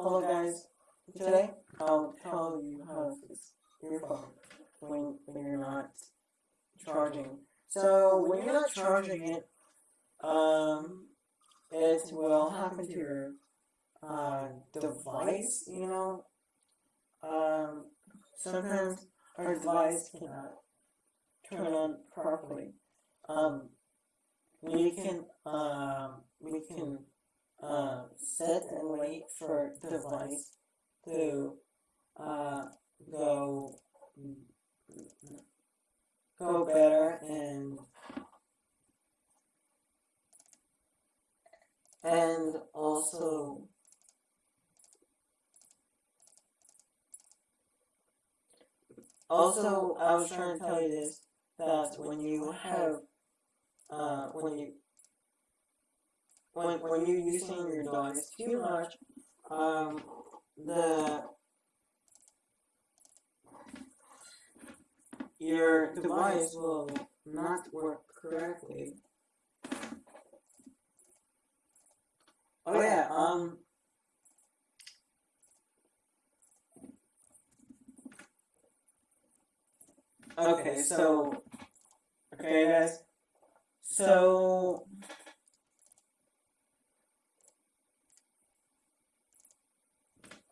Hello guys, today I'll tell you how to fix your phone when, when you're not charging. So when you're not charging it, um, it will happen to your uh, device, you know. Um, sometimes our device cannot turn on properly. Um, we can, uh, we can uh, set and wait for the device to uh, go go better and and also also I was trying to tell you this that when you have uh, when you when when you're using your device too much, um, the your device will not work correctly. Oh yeah, um. Okay, so, okay guys, so,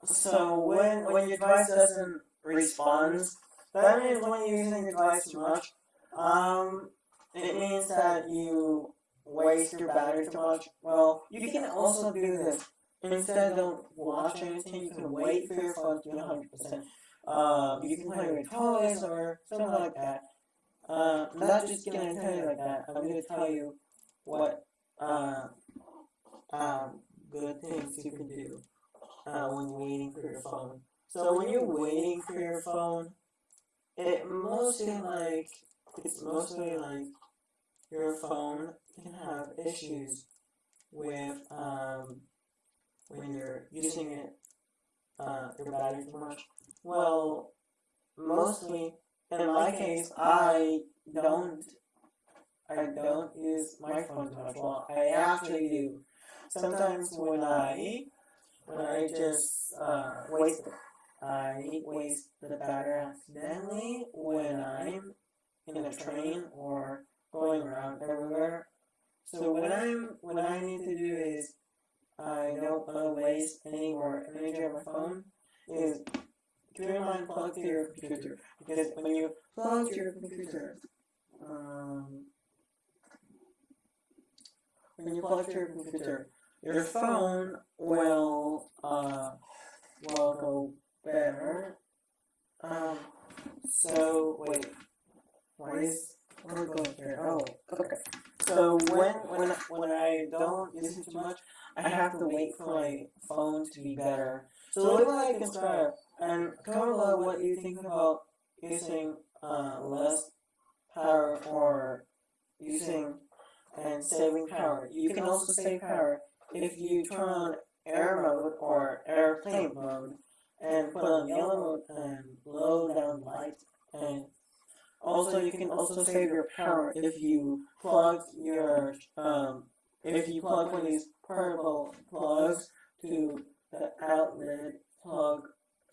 so when, when your device doesn't respond, that means when you're using your device too much, um, it means that you waste your battery too much. Well, you can also do this. Instead of watch anything, you can wait for your phone to be 100%. Uh, you can play with toys or something like that. Uh, I'm not just gonna tell you like that. I'm gonna tell you what uh, um, good things you can do uh, when you're waiting for your phone. So when you're waiting for your phone, it mostly like it's mostly like your phone can have issues with um, when you're using it uh, your battery too much. Well, mostly in my case, I don't I don't use my phone too much. Well, I actually do. Sometimes when I I just uh, waste I waste the battery accidentally when I'm in a train or going around everywhere. So what I'm what I need to do is I don't want to waste any more energy on my phone is in mind plug to your computer because when you plug to your computer um, when you plug to your computer your phone will uh, will go better. Um, so wait, why is I going here? Oh, okay. So when when when I don't use it too much, I have to wait for my phone to be better. So leave a like and subscribe, and comment below what you think about using uh, less power or using and saving power. You can also save power if you turn on air mode or airplane mode and put on yellow mode and low down light. And also you can also save your power if you plug your um if you plug one of these portable plugs to the outlet plug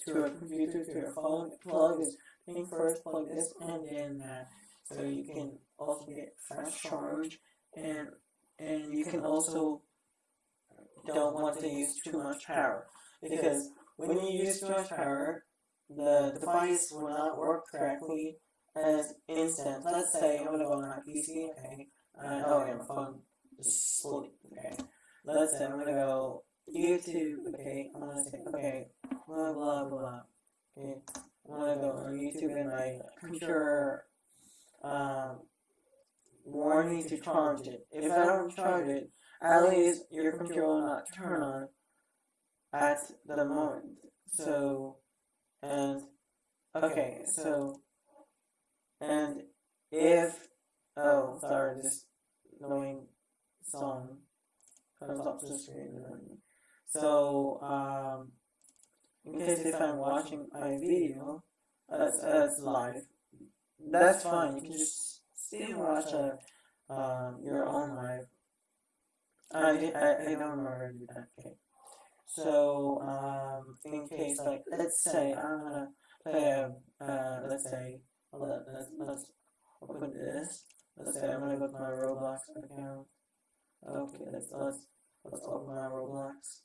to a computer to your phone. Plug is thing first plug this and then that. So you can also get fast charge and and you can also don't want to use too much power because when you use too much power, the device will not work correctly as instant. Let's say I'm gonna go on my PC, okay. Uh, oh yeah, my phone sleep, okay. Let's say I'm gonna go YouTube, okay. I'm gonna say okay, blah blah blah. Okay, I'm gonna go on YouTube and my computer um warn me to charge it. If I don't charge it, at least your computer will not turn on at the moment. So, and, okay, so, and if, oh, sorry, this annoying song comes up to the screen. So, um, in case if I'm watching a video, that's, that's live, that's fine, you can just still watch a, um, your own live. I, I, I don't remember that, okay. So, um, in case, like, let's say I'm gonna play a, uh, let's say, let, let's, let's open this. Let's say I'm gonna go to my Roblox account. Okay, let's, let's, let's open my Roblox.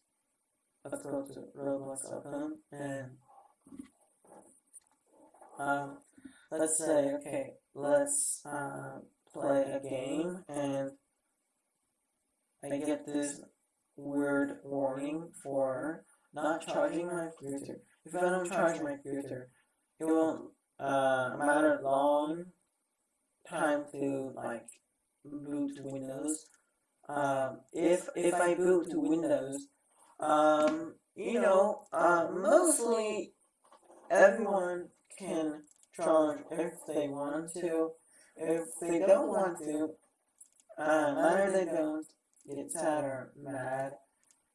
Let's go to Roblox open and, um, let's say, okay, let's, uh, play a game and I get this weird warning for not charging my computer. If I don't charge my computer, it won't uh, matter long time to like boot to Windows. Um, if if I boot to Windows, um, you know, uh, mostly everyone can charge if they want to. If they don't want to, uh, matter they don't, get sad or mad.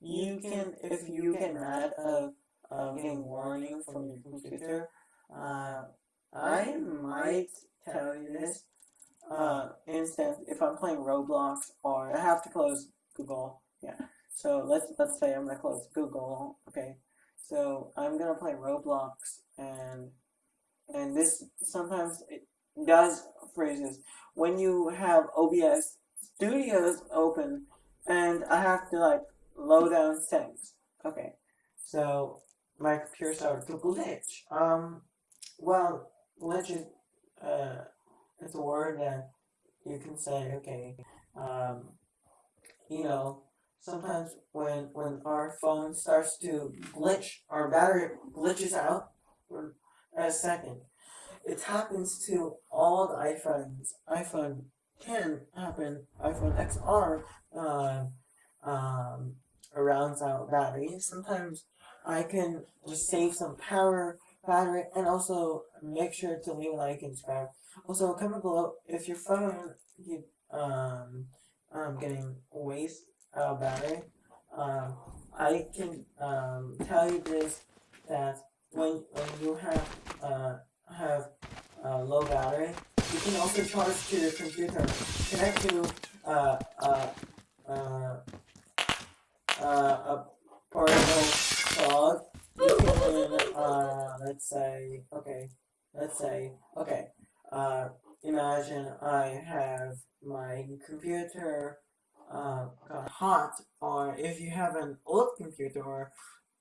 You can, if you get mad of uh, getting warning from your computer, uh, I might tell you this. Uh, instance, if I'm playing Roblox or I have to close Google, yeah. So let's let's say I'm gonna close Google, okay. So I'm gonna play Roblox and and this sometimes it does phrases when you have OBS Studios open and I have to like low down settings. Okay, so my computer started to glitch. Um, well, glitch is uh, it's a word that you can say. Okay, um, you know, sometimes when when our phone starts to glitch, our battery glitches out for a second. It happens to all the iPhones. iPhone can happen. iPhone XR uh, um, rounds out battery. Sometimes I can just save some power battery and also make sure to leave like and subscribe. Also, comment below if your phone you um um getting waste uh, battery. Um, I can um tell you this that when when you have uh have uh, low battery, you can also charge to your computer. Connect to uh uh uh uh a portable plug. You can uh let's say okay let's say okay uh imagine I have my computer uh, got hot, or if you have an old computer, or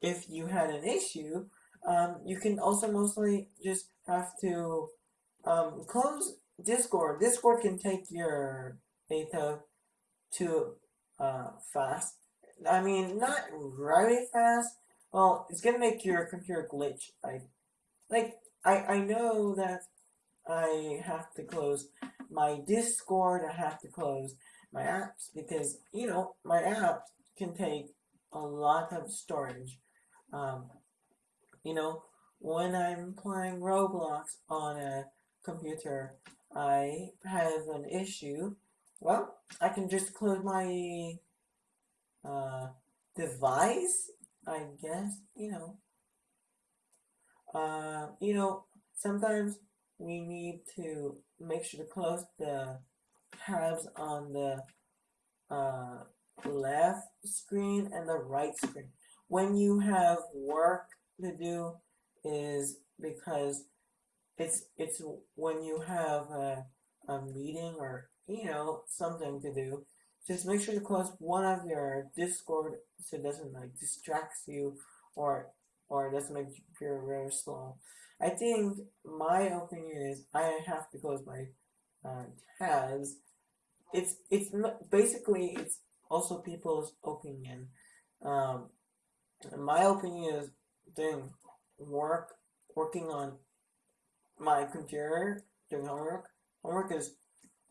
if you had an issue, um, you can also mostly just have to um, close Discord. Discord can take your data too uh, fast. I mean, not really fast. Well, it's gonna make your computer glitch. I like. I I know that I have to close my Discord. I have to close my apps because you know my apps can take a lot of storage. Um, you know, when I'm playing Roblox on a computer, I have an issue. Well, I can just close my uh, device. I guess you know. Uh, you know, sometimes we need to make sure to close the tabs on the uh, left screen and the right screen. When you have work to do is because it's it's when you have a, a meeting or you know something to do just make sure to close one of your discord so it doesn't like distracts you or or doesn't make you feel very slow i think my opinion is i have to close my uh, tabs. It's it's basically it's also people's opinion. Um my opinion is doing work working on my computer doing homework. Homework is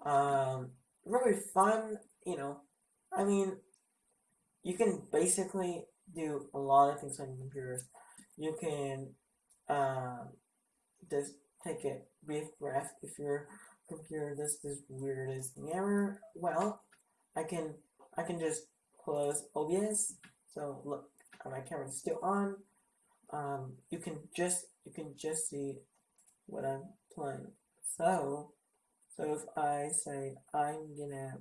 um, really fun, you know. I mean, you can basically do a lot of things on computers. You can um, just take a brief breath if your computer does this weirdest thing ever. Well, I can I can just close OBS. So look, my camera is still on. Um, you can just you can just see what I'm playing. So, so if I say I'm gonna